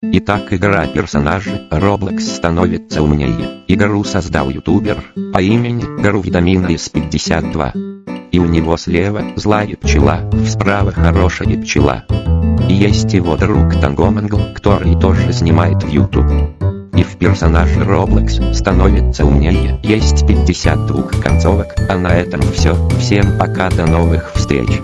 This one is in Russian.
Итак, игра персонажи Roblox становится умнее. Игру создал ютубер по имени Гарувидамина из 52. И у него слева злая пчела, справа хорошая пчела. И есть его друг Тангомангл, который тоже снимает в YouTube. И в персонаже Roblox становится умнее. Есть 52 концовок, а на этом все. Всем пока, до новых встреч.